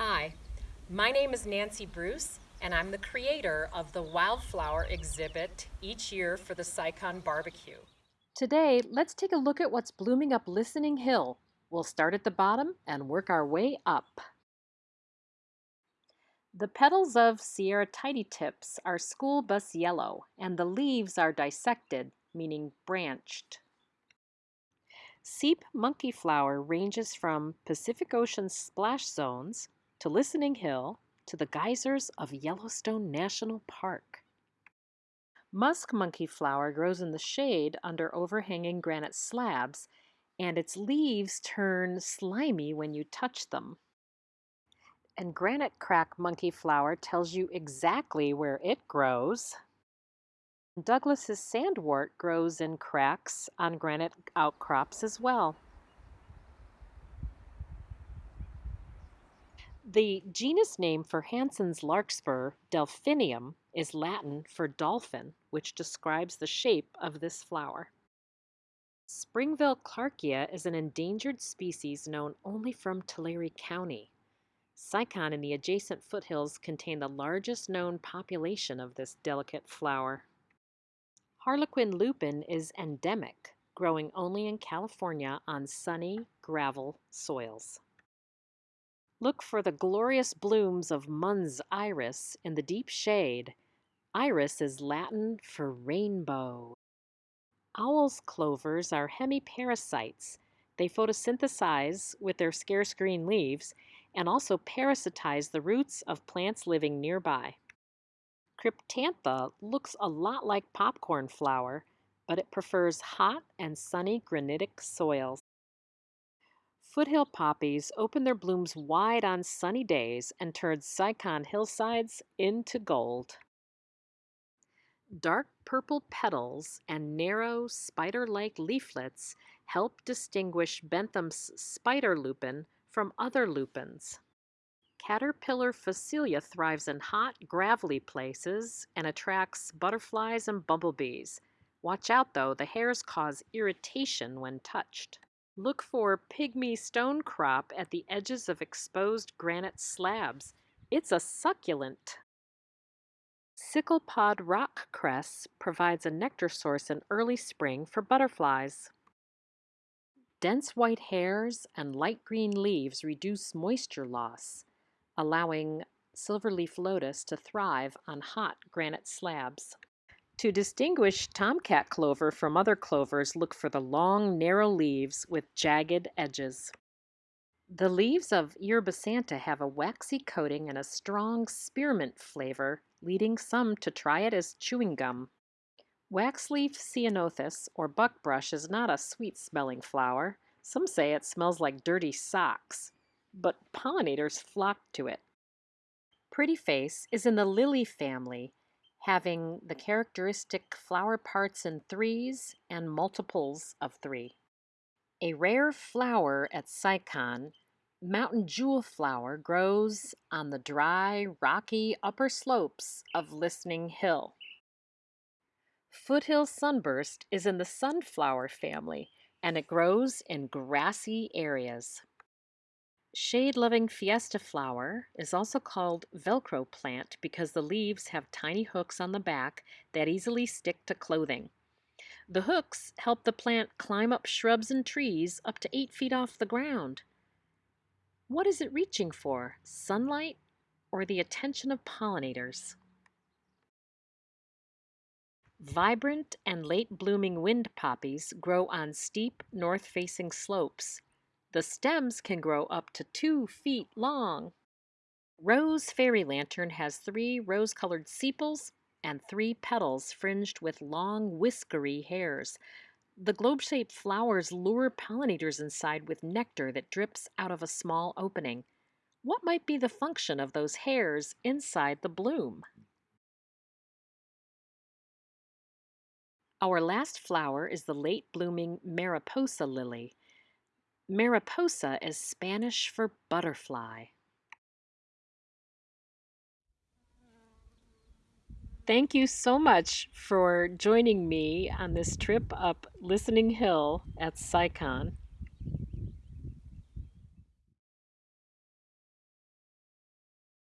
Hi, my name is Nancy Bruce, and I'm the creator of the Wildflower exhibit each year for the SciCon Barbecue. Today, let's take a look at what's blooming up Listening Hill. We'll start at the bottom and work our way up. The petals of Sierra Tidy Tips are school bus yellow, and the leaves are dissected, meaning branched. Seep monkey flower ranges from Pacific Ocean splash zones to Listening Hill to the geysers of Yellowstone National Park. Musk monkey flower grows in the shade under overhanging granite slabs, and its leaves turn slimy when you touch them. And granite crack monkey flower tells you exactly where it grows. Douglas's sandwort grows in cracks on granite outcrops as well. The genus name for Hansen's larkspur, Delphinium, is Latin for dolphin, which describes the shape of this flower. Springville clarkia is an endangered species known only from Tulare County. SciCon and the adjacent foothills contain the largest known population of this delicate flower. Harlequin lupin is endemic, growing only in California on sunny gravel soils. Look for the glorious blooms of Munz's iris in the deep shade. Iris is Latin for rainbow. Owl's clovers are hemiparasites. They photosynthesize with their scarce green leaves and also parasitize the roots of plants living nearby. Cryptantha looks a lot like popcorn flower, but it prefers hot and sunny granitic soils. Foothill poppies open their blooms wide on sunny days and turn SciCon hillsides into gold. Dark purple petals and narrow, spider-like leaflets help distinguish Bentham's spider lupin from other lupins. Caterpillar Phacelia thrives in hot, gravelly places and attracts butterflies and bumblebees. Watch out though, the hairs cause irritation when touched. Look for pygmy stonecrop at the edges of exposed granite slabs. It's a succulent. Sicklepod rock cress provides a nectar source in early spring for butterflies. Dense white hairs and light green leaves reduce moisture loss, allowing silverleaf lotus to thrive on hot granite slabs. To distinguish tomcat clover from other clovers, look for the long, narrow leaves with jagged edges. The leaves of Yerba Santa have a waxy coating and a strong spearmint flavor, leading some to try it as chewing gum. Waxleaf ceanothus, or buckbrush, is not a sweet-smelling flower. Some say it smells like dirty socks, but pollinators flock to it. Pretty Face is in the lily family having the characteristic flower parts in threes and multiples of three. A rare flower at SciCon, mountain jewel flower grows on the dry, rocky upper slopes of Listening Hill. Foothill sunburst is in the sunflower family and it grows in grassy areas. Shade-loving fiesta flower is also called Velcro plant because the leaves have tiny hooks on the back that easily stick to clothing. The hooks help the plant climb up shrubs and trees up to 8 feet off the ground. What is it reaching for, sunlight or the attention of pollinators? Vibrant and late-blooming wind poppies grow on steep, north-facing slopes. The stems can grow up to two feet long. Rose Fairy Lantern has three rose-colored sepals and three petals fringed with long whiskery hairs. The globe-shaped flowers lure pollinators inside with nectar that drips out of a small opening. What might be the function of those hairs inside the bloom? Our last flower is the late-blooming Mariposa lily. Mariposa is Spanish for butterfly. Thank you so much for joining me on this trip up Listening Hill at SciCon.